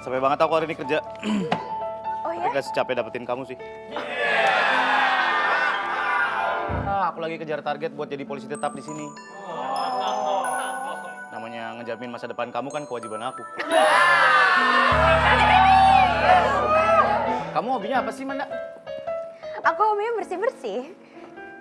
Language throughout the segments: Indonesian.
Sampai banget aku hari ini kerja. Oh ya? Gak secapek dapetin kamu sih. Ah, aku lagi kejar target buat jadi polisi tetap di sini. Namanya ngejamin masa depan kamu kan kewajiban aku. Kamu hobinya apa sih, Manda? Aku hobinya bersih-bersih.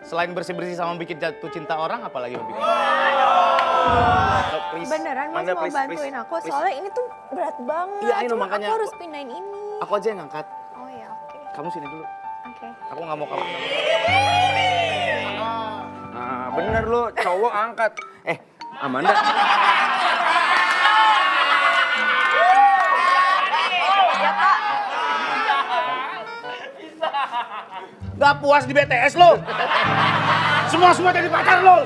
Selain bersih-bersih sama bikin jatuh cinta orang, apalagi hobi kamu? Oh, please. Beneran mas Manda, mau please, bantuin please, aku please. soalnya ini tuh berat banget. Iya, Cuma makanya aku harus aku- pindahin ini. Aku aja yang ngangkat. Oh ya oke. Kamu sini dulu. Oke. Aku nggak mau kamu. Nah, bener lu, cowok angkat. Eh, Amanda. Gak puas di BTS lo. Semua semua jadi pacar lo.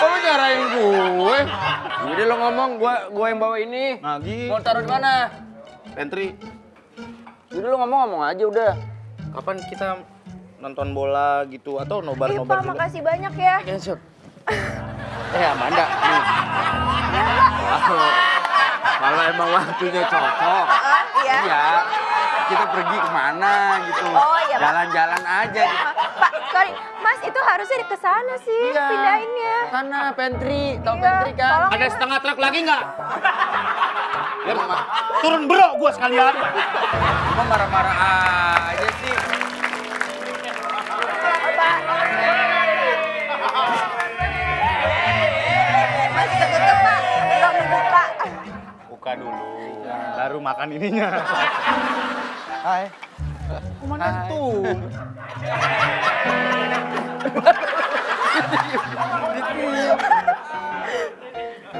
Kok lu, nyarain gue? Jadi lo ngomong, gue gue yang bawa ini. Nagi. Mau taruh di mana? Pantry. Jadi lo ngomong-ngomong aja udah. Kapan kita nonton bola gitu atau nobar-nobar juga? makasih banyak ya. Cancel. Eh Amanda. Kalau emang waktunya cocok, iya. iya. Kita pergi ke mana gitu. Oh, iya. Jalan-jalan aja. Gitu. Pak, sorry, Mas itu harusnya ke sana sih Iya. pindahinnya. Sana pantry, tau Iya, pantry kan? tolong. Ada setengah truk lagi nggak? Ya, mah. Turun bro gua sekalian. Emang marah-marah aja sih. Pak, belum. Buka dulu. Baru makan ininya. Hai. Komandan tuh.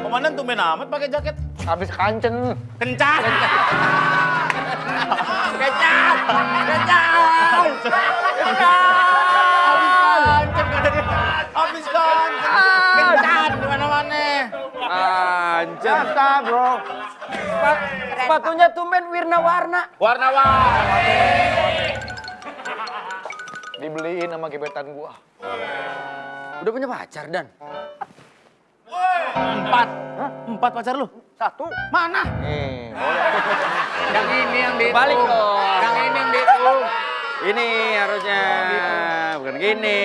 Komandan tumben amat pakai jaket. Habis kancen. Kencan. Kecap! Kecap! Kancet Kancen. Mata bro. Sepa- sepatunya tumben wirna-warna. Warna-warna. Dibeliin sama gebetan gua. Udah punya pacar, Dan? Empat. Empat pacar lu? Satu. Mana? Nih. Yang ini yang di Balik dong. Yang ini yang dihitung. Ini harusnya. Bukan gini.